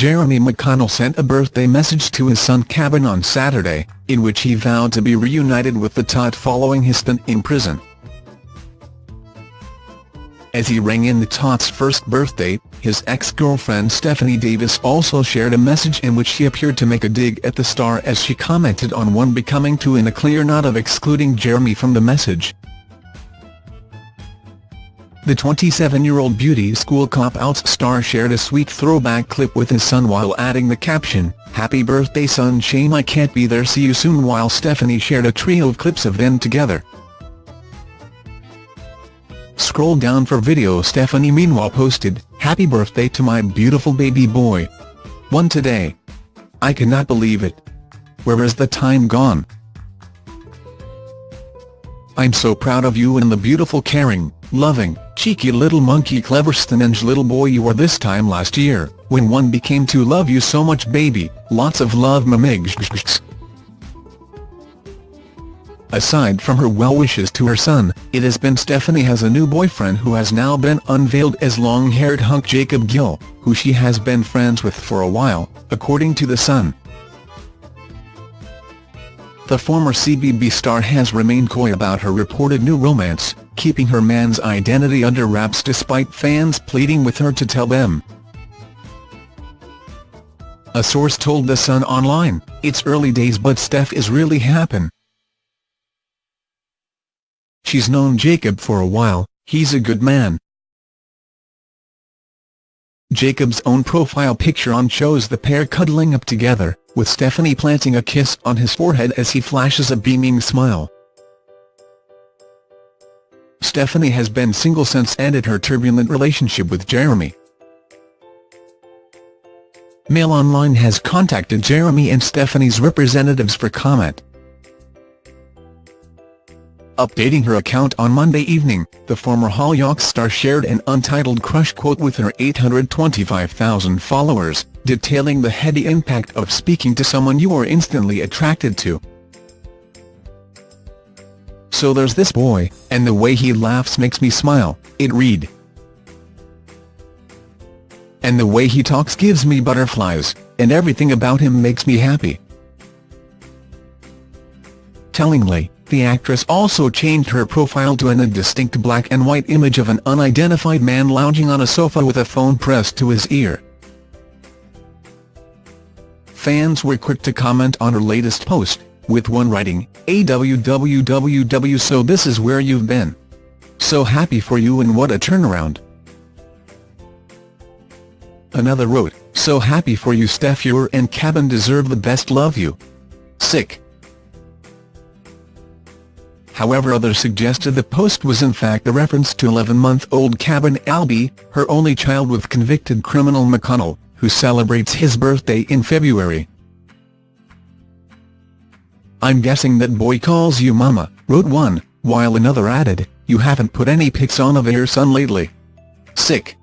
Jeremy McConnell sent a birthday message to his son Caben on Saturday, in which he vowed to be reunited with the tot following his stint in prison. As he rang in the tot's first birthday, his ex-girlfriend Stephanie Davis also shared a message in which she appeared to make a dig at the star as she commented on one becoming too in a clear not of excluding Jeremy from the message. The 27-year-old beauty school cop-outs star shared a sweet throwback clip with his son while adding the caption, Happy birthday son shame I can't be there see you soon while Stephanie shared a trio of clips of them together. Scroll down for video Stephanie meanwhile posted, Happy birthday to my beautiful baby boy. One today. I cannot believe it. Where is the time gone? I'm so proud of you and the beautiful caring, loving, cheeky little monkey clever stonenge little boy you were this time last year, when one became to love you so much baby, lots of love mamigs. Aside from her well wishes to her son, it has been Stephanie has a new boyfriend who has now been unveiled as long-haired hunk Jacob Gill, who she has been friends with for a while, according to The Sun. The former CBB star has remained coy about her reported new romance, keeping her man's identity under wraps despite fans pleading with her to tell them. A source told The Sun Online, it's early days but Steph is really happen. She's known Jacob for a while, he's a good man. Jacob's own profile picture on shows the pair cuddling up together, with Stephanie planting a kiss on his forehead as he flashes a beaming smile. Stephanie has been single since ended her turbulent relationship with Jeremy. Mail Online has contacted Jeremy and Stephanie's representatives for comment. Updating her account on Monday evening, the former Hollyoaks star shared an untitled crush quote with her 825,000 followers, detailing the heady impact of speaking to someone you are instantly attracted to. So there's this boy, and the way he laughs makes me smile, it read. And the way he talks gives me butterflies, and everything about him makes me happy. Tellingly, the actress also changed her profile to an indistinct black and white image of an unidentified man lounging on a sofa with a phone pressed to his ear. Fans were quick to comment on her latest post, with one writing, AWWWW so this is where you've been. So happy for you and what a turnaround. Another wrote, so happy for you Steph you and Caben deserve the best love you. Sick however others suggested the post was in fact a reference to 11-month-old Cabin Albie, her only child with convicted criminal McConnell, who celebrates his birthday in February. I'm guessing that boy calls you mama, wrote one, while another added, you haven't put any pics on of your son lately. Sick.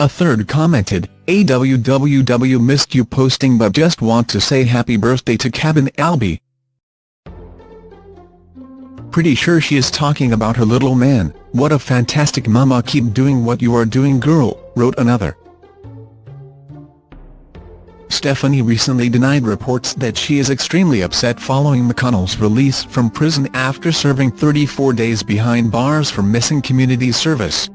A third commented, AWWW missed you posting but just want to say happy birthday to Caben-Albi. Pretty sure she is talking about her little man, what a fantastic mama keep doing what you are doing girl, wrote another. Stephanie recently denied reports that she is extremely upset following McConnell's release from prison after serving 34 days behind bars for missing community service.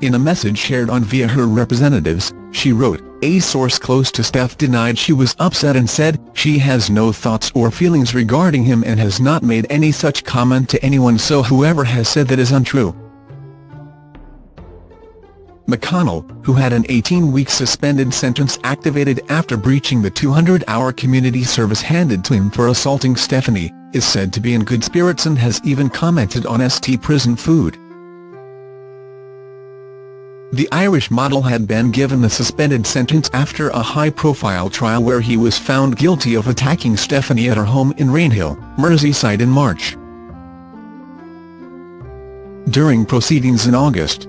In a message shared on via her representatives, she wrote, a source close to Steph denied she was upset and said, she has no thoughts or feelings regarding him and has not made any such comment to anyone so whoever has said that is untrue. McConnell, who had an 18-week suspended sentence activated after breaching the 200-hour community service handed to him for assaulting Stephanie, is said to be in good spirits and has even commented on ST prison food. The Irish model had been given the suspended sentence after a high-profile trial where he was found guilty of attacking Stephanie at her home in Rainhill, Merseyside in March. During proceedings in August,